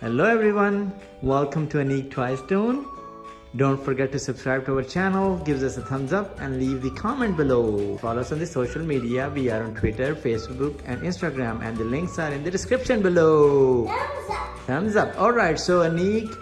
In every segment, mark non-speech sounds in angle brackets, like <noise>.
Hello everyone, welcome to Anik Twistone. Don't forget to subscribe to our channel, give us a thumbs up and leave the comment below. Follow us on the social media. We are on Twitter, Facebook and Instagram and the links are in the description below. Thumbs up. Thumbs up. Alright, so Anik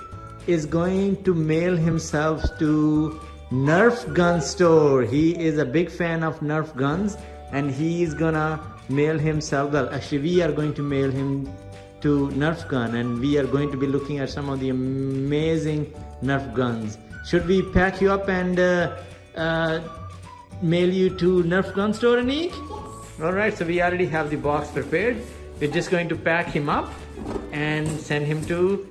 is going to mail himself to Nerf gun store. He is a big fan of Nerf guns and he is gonna mail himself. Well, actually we are going to mail him to Nerf gun and we are going to be looking at some of the amazing Nerf guns. Should we pack you up and uh, uh, mail you to Nerf gun store, Anik? Yes. Alright, so we already have the box prepared. We're just going to pack him up and send him to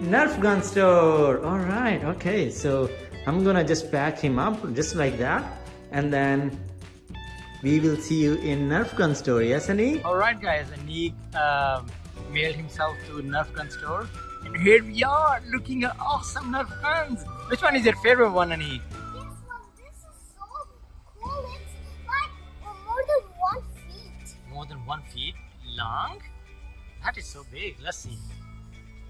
Nerf gun store. Alright, okay, so I'm gonna just pack him up just like that and then we will see you in Nerf gun store, yes Anik? Alright guys, Anik um, mailed himself to Nerf gun store and here we are looking at awesome Nerf guns. Which one is your favorite one Anik? This one, this is so cool. It's like more than one feet. More than one feet long? That is so big, let's see.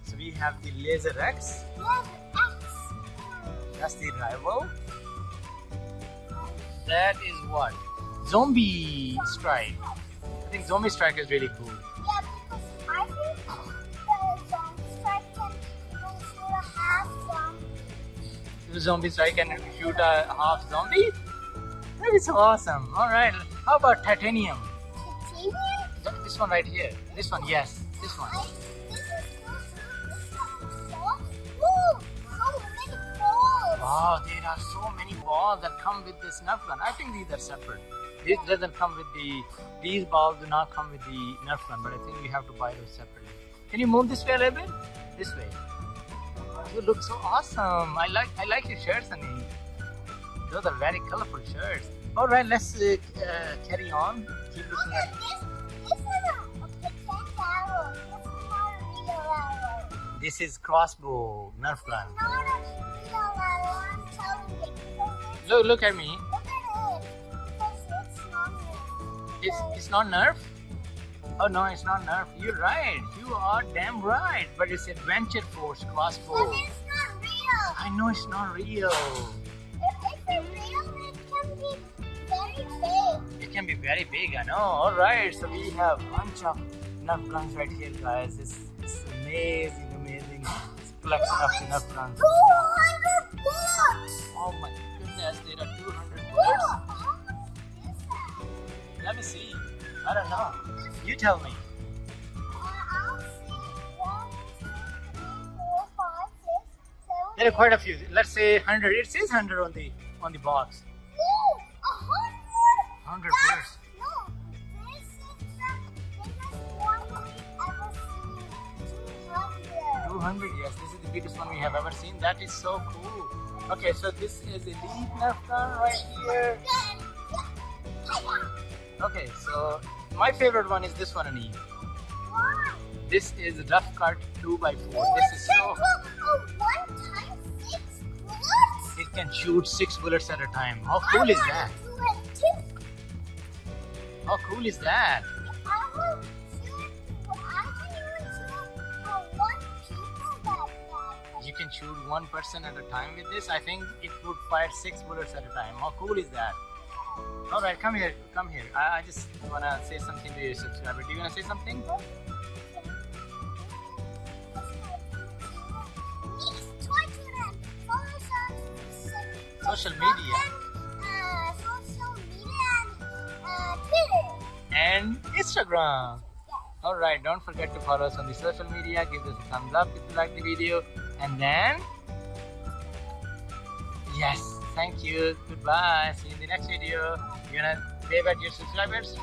So we have the Laser X, Yes, X. that's the rival. That is what? Zombie Strike. I think Zombie Strike is really cool. Yeah, because I think the zombie strike can shoot a half zombie. The Zombie Strike can shoot a half zombie? That is awesome. Alright, how about Titanium? Titanium? Th- This one right here. This one, yes. This one. I, this is cool. too. This one is so cool. So many balls. Wow, there are so many balls that come with this Nerf gun. I think these are separate. This doesn't come with the, these balls do not come with the Nerf gun, but I think we have to buy those separately. Can you move this way a little bit? This way. You look so awesome. I like, I like your shirts, Annie. Those are very colorful shirts. All right, let's uh, uh, carry on. Keep looking Look at. this. This is a, a pretend arrow. This is not a real arrow. This is crossbow Nerf gun. Not a real arrow. I'm telling you. Because Look, look at me. It's, it's not Nerf? Oh no, it's not Nerf. You're right. You are damn right. But it's Adventure Force But crossbow. it's not real. I know it's not real. If it's real, it can be very big. It can be very big, I know. Alright, so we have a bunch of Nerf guns right here, guys. This is amazing, amazing collection of Nerf guns. 200 bucks. Oh my goodness, there are 200 I don't know. You tell me. I'll see. One, two, three, four, five, six, seven, There are quite a few. Let's say 100. It says 100 on the on the box. No, a hundred. 100 That's- bullets. No, this is the biggest one we've ever seen. 200. 200 yes this is the biggest one we have ever seen that is so cool okay so this is elite nerf gun right here okay so my favorite one is this one Anil. Why? this is a rough cut 2x4 Oh, this is a so one time six bullets? it can shoot six bullets at a time how cool I is that do it too. how cool is that I will shoot, I can even shoot one people that that. you can shoot one person at a time with this i think it would fire six bullets at a time how cool is that all right come here come here i, I just want to say something to your subscriber do you want to say something Social media. Social media and and Instagram. Alright, don't forget to follow us on the social media. Give us a thumbs up if you like the video. And then, yes, thank you. Goodbye. See you in the next video. You gonna wave at your subscribers?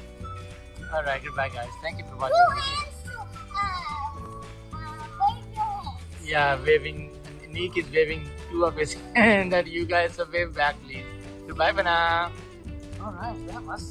Alright, goodbye, guys. Thank you for watching. Two the video. hands to uh, uh, wave. Yeah, waving. Nick is waving two of his <laughs> hand that you guys have waved back, please. Goodbye for now. Alright, that was so